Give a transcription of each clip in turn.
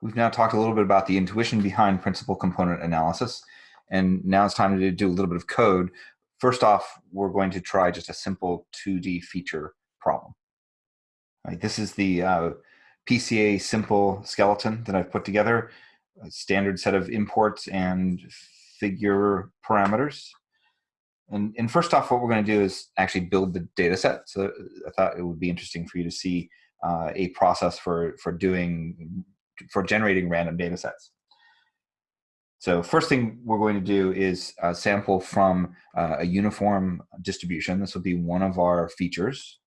we've now talked a little bit about the intuition behind principal component analysis. And now it's time to do a little bit of code. First off, we're going to try just a simple 2D feature problem. Right, this is the uh, PCA simple skeleton that I've put together, a standard set of imports and figure parameters. And, and first off, what we're going to do is actually build the data set. So I thought it would be interesting for you to see uh, a process for, for doing, for generating random data sets. So first thing we're going to do is uh, sample from uh, a uniform distribution. This will be one of our features.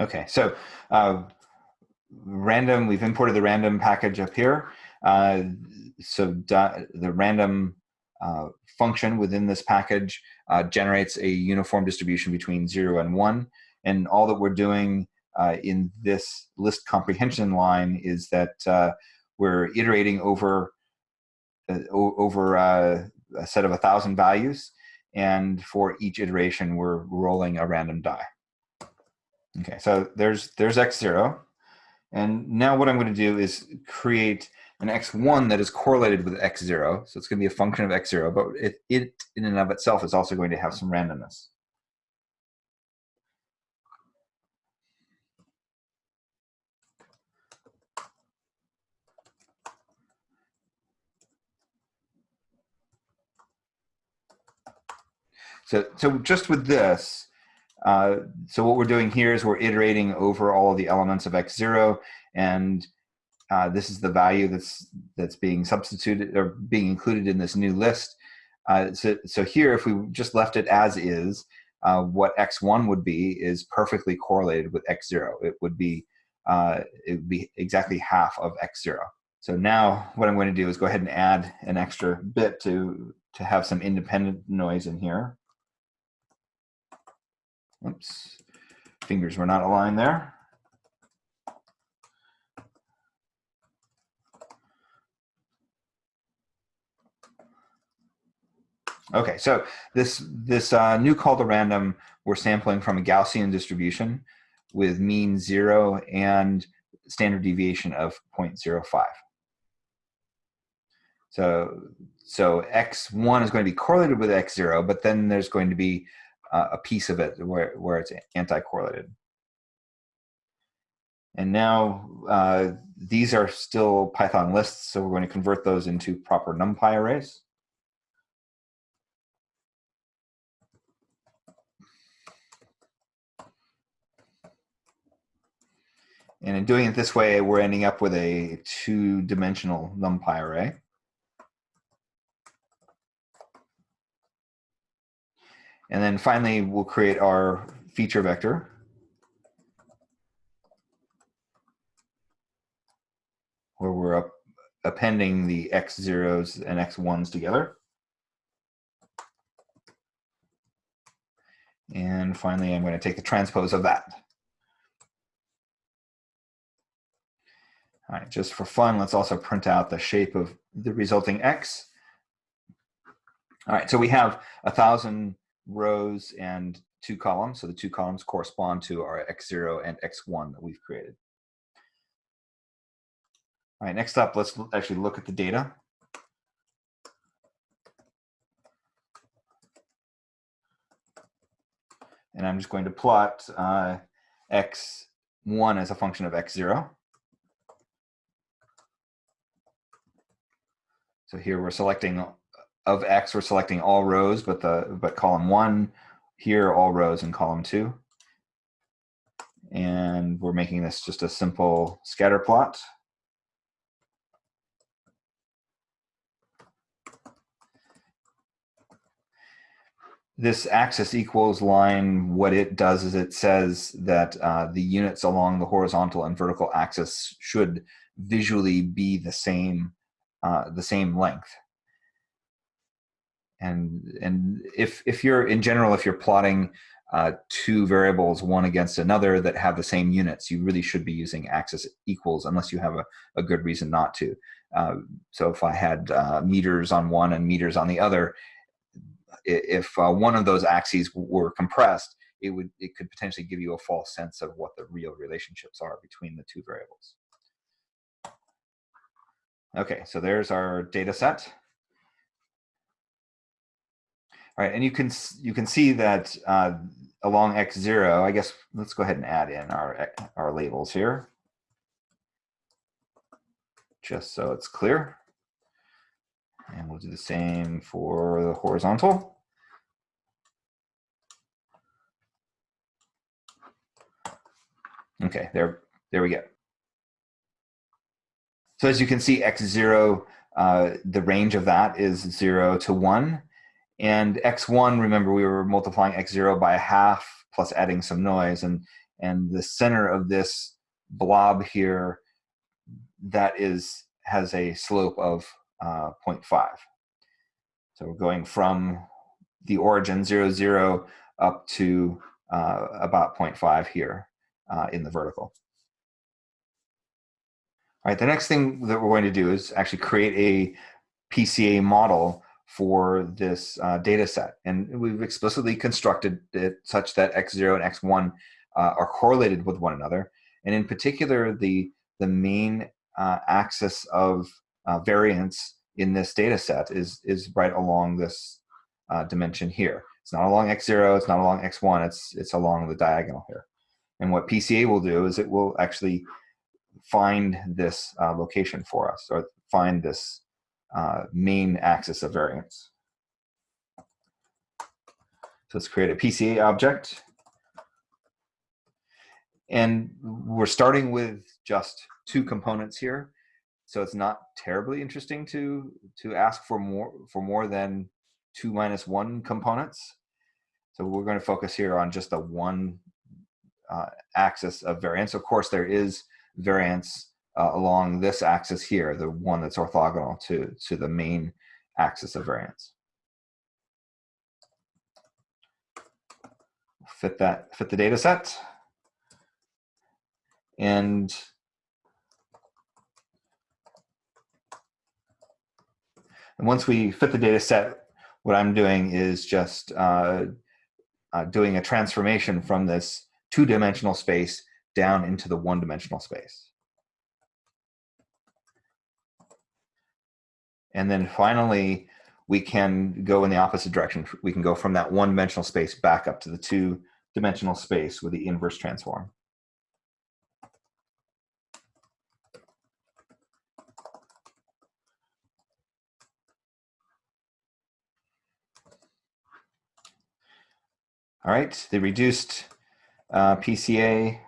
Okay, so uh, random, we've imported the random package up here. Uh, so the random uh, function within this package uh, generates a uniform distribution between zero and one. And all that we're doing uh, in this list comprehension line is that uh, we're iterating over, over a set of a thousand values. And for each iteration, we're rolling a random die. Okay, so there's there's x0. And now what I'm going to do is create an x1 that is correlated with x0. So it's going to be a function of x0, but it, it in and of itself is also going to have some randomness. So, so just with this, uh, so what we're doing here is we're iterating over all the elements of x0 and uh, this is the value that's that's being substituted or being included in this new list. Uh, so, so here, if we just left it as is, uh, what x1 would be is perfectly correlated with x0. It would be uh, it would be exactly half of x0. So now what I'm going to do is go ahead and add an extra bit to to have some independent noise in here. Oops, fingers were not aligned there. Okay, so this this uh, new call to random, we're sampling from a Gaussian distribution with mean zero and standard deviation of 0.05. So, so x1 is going to be correlated with x0, but then there's going to be uh, a piece of it where, where it's anti-correlated. And now uh, these are still Python lists, so we're going to convert those into proper NumPy arrays. And in doing it this way, we're ending up with a two-dimensional NumPy array. And then finally, we'll create our feature vector. Where we're up, appending the x zeros and x ones together. And finally, I'm going to take the transpose of that. All right, just for fun, let's also print out the shape of the resulting x. All right, so we have a thousand rows and two columns. So the two columns correspond to our x0 and x1 that we've created. All right, next up, let's actually look at the data. And I'm just going to plot uh, x1 as a function of x0. So here we're selecting of X, we're selecting all rows, but the but column one, here all rows in column two. And we're making this just a simple scatter plot. This axis equals line, what it does is it says that uh, the units along the horizontal and vertical axis should visually be the same, uh, the same length. And and if if you're in general if you're plotting uh, two variables one against another that have the same units you really should be using axis equals unless you have a, a good reason not to. Uh, so if I had uh, meters on one and meters on the other if uh, one of those axes were compressed it would it could potentially give you a false sense of what the real relationships are between the two variables. Okay so there's our data set all right, and you can you can see that uh, along x0, I guess let's go ahead and add in our, our labels here, just so it's clear. And we'll do the same for the horizontal. Okay, there, there we go. So as you can see, x0, uh, the range of that is 0 to 1. And x1, remember we were multiplying x0 by a half plus adding some noise. And, and the center of this blob here, that is has a slope of uh, 0.5. So we're going from the origin 0, 0 up to uh, about 0.5 here uh, in the vertical. All right, the next thing that we're going to do is actually create a PCA model for this uh, data set. And we've explicitly constructed it such that x0 and x1 uh, are correlated with one another. And in particular, the, the main uh, axis of uh, variance in this data set is, is right along this uh, dimension here. It's not along x0, it's not along x1, it's, it's along the diagonal here. And what PCA will do is it will actually find this uh, location for us, or find this uh, main axis of variance. So let's create a PCA object. And we're starting with just two components here. So it's not terribly interesting to, to ask for more, for more than two minus one components. So we're going to focus here on just the one uh, axis of variance. Of course, there is variance uh, along this axis here, the one that's orthogonal to, to the main axis of variance. Fit that, fit the data set. And And once we fit the data set, what I'm doing is just uh, uh, doing a transformation from this two-dimensional space down into the one-dimensional space. And then finally, we can go in the opposite direction. We can go from that one dimensional space back up to the two dimensional space with the inverse transform. All right, the reduced uh, PCA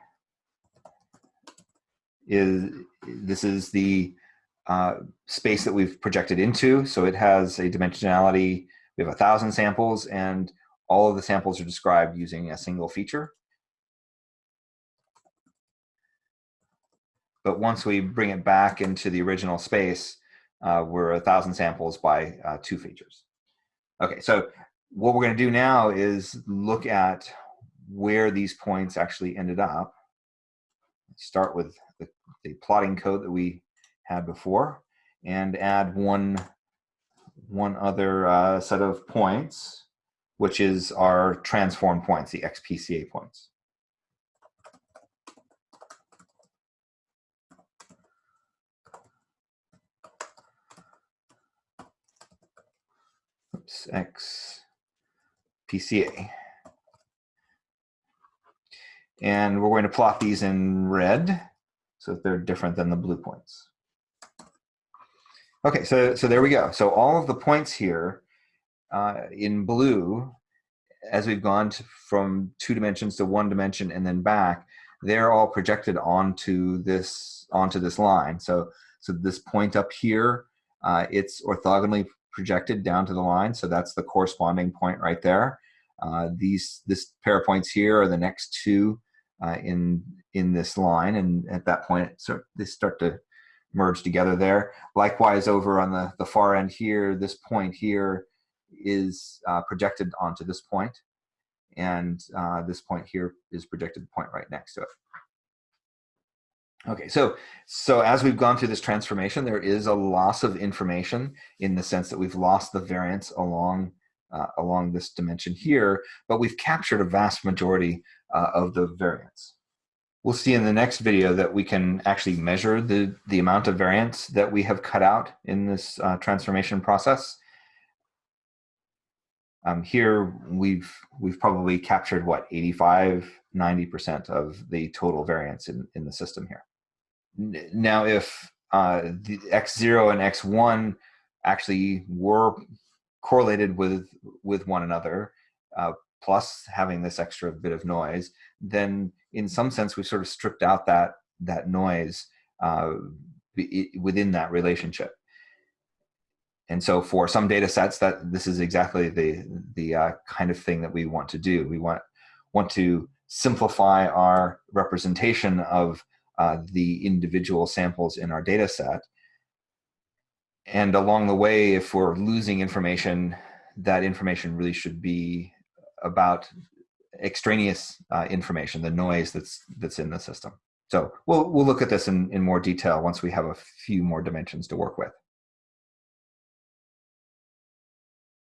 is, this is the uh, space that we've projected into. So it has a dimensionality, we have a thousand samples and all of the samples are described using a single feature. But once we bring it back into the original space, uh, we're a thousand samples by uh, two features. Okay, so what we're gonna do now is look at where these points actually ended up. Start with the, the plotting code that we had before and add one, one other uh, set of points, which is our transform points, the XPCA points. Oops, X PCA. And we're going to plot these in red so that they're different than the blue points. Okay, so, so there we go. So all of the points here uh, in blue, as we've gone to, from two dimensions to one dimension and then back, they're all projected onto this onto this line. So, so this point up here, uh, it's orthogonally projected down to the line. So that's the corresponding point right there. Uh, these this pair of points here are the next two uh, in in this line, and at that point, so they start to merge together there. Likewise, over on the, the far end here, this point here is uh, projected onto this point, and uh, this point here is projected the point right next to it. Okay, so so as we've gone through this transformation, there is a loss of information in the sense that we've lost the variance along uh, along this dimension here, but we've captured a vast majority uh, of the variance. We'll see in the next video that we can actually measure the, the amount of variance that we have cut out in this uh, transformation process. Um, here we've we've probably captured what 85 90% of the total variance in, in the system here. Now if uh, the x0 and x1 actually were correlated with with one another, uh, plus having this extra bit of noise, then in some sense we've sort of stripped out that that noise uh, within that relationship. And so for some data sets, that this is exactly the the uh, kind of thing that we want to do. We want want to simplify our representation of uh, the individual samples in our data set and along the way, if we're losing information, that information really should be about extraneous uh, information, the noise that's that's in the system. So we'll we'll look at this in, in more detail once we have a few more dimensions to work with.